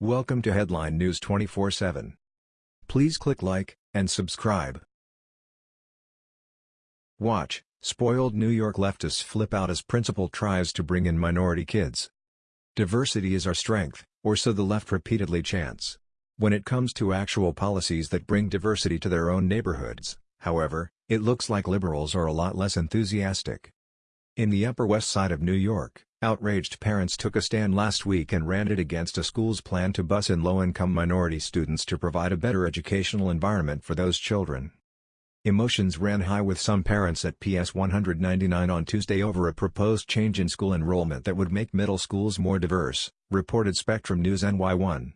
Welcome to Headline News 24/7. Please click like and subscribe. Watch, spoiled New York leftists flip out as principal tries to bring in minority kids. Diversity is our strength, or so the left repeatedly chants. When it comes to actual policies that bring diversity to their own neighborhoods, however, it looks like liberals are a lot less enthusiastic. In the Upper West Side of New York, outraged parents took a stand last week and ranted against a school's plan to bus in low-income minority students to provide a better educational environment for those children. Emotions ran high with some parents at PS 199 on Tuesday over a proposed change in school enrollment that would make middle schools more diverse, reported Spectrum News NY1.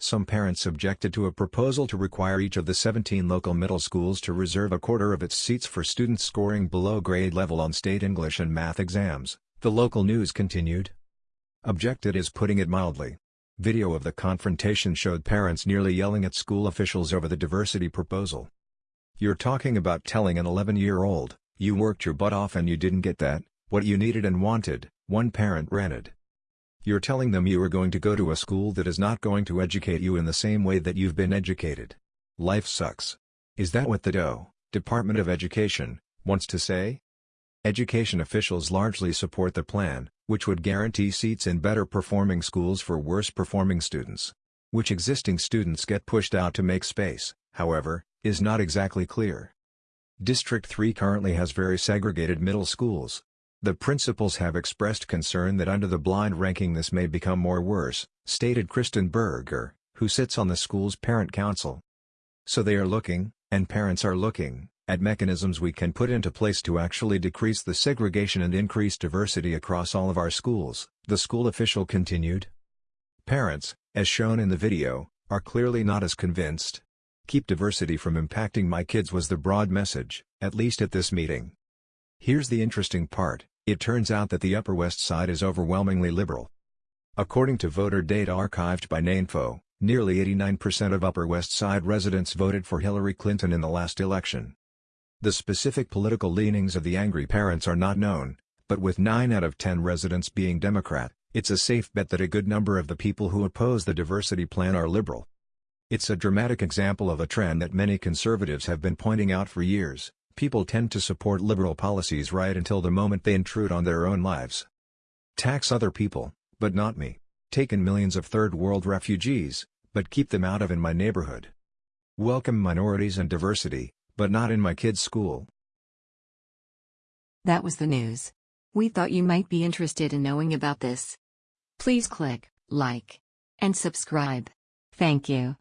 Some parents objected to a proposal to require each of the 17 local middle schools to reserve a quarter of its seats for students scoring below grade level on state English and math exams, the local news continued. Objected is putting it mildly. Video of the confrontation showed parents nearly yelling at school officials over the diversity proposal. You're talking about telling an 11-year-old, you worked your butt off and you didn't get that, what you needed and wanted, one parent ranted. You're telling them you are going to go to a school that is not going to educate you in the same way that you've been educated. Life sucks. Is that what the DOE, Department of Education, wants to say? Education officials largely support the plan, which would guarantee seats in better performing schools for worse performing students. Which existing students get pushed out to make space, however, is not exactly clear. District 3 currently has very segregated middle schools, the principals have expressed concern that under the blind ranking this may become more worse, stated Kristen Berger, who sits on the school's parent council. So they are looking, and parents are looking, at mechanisms we can put into place to actually decrease the segregation and increase diversity across all of our schools, the school official continued. Parents, as shown in the video, are clearly not as convinced. Keep diversity from impacting my kids was the broad message, at least at this meeting. Here's the interesting part, it turns out that the Upper West Side is overwhelmingly liberal. According to voter data archived by DNAinfo, nearly 89% of Upper West Side residents voted for Hillary Clinton in the last election. The specific political leanings of the angry parents are not known, but with 9 out of 10 residents being Democrat, it's a safe bet that a good number of the people who oppose the diversity plan are liberal. It's a dramatic example of a trend that many conservatives have been pointing out for years. People tend to support liberal policies right until the moment they intrude on their own lives. Tax other people, but not me. Take in millions of third world refugees, but keep them out of in my neighborhood. Welcome minorities and diversity, but not in my kids' school. That was the news. We thought you might be interested in knowing about this. Please click like and subscribe. Thank you.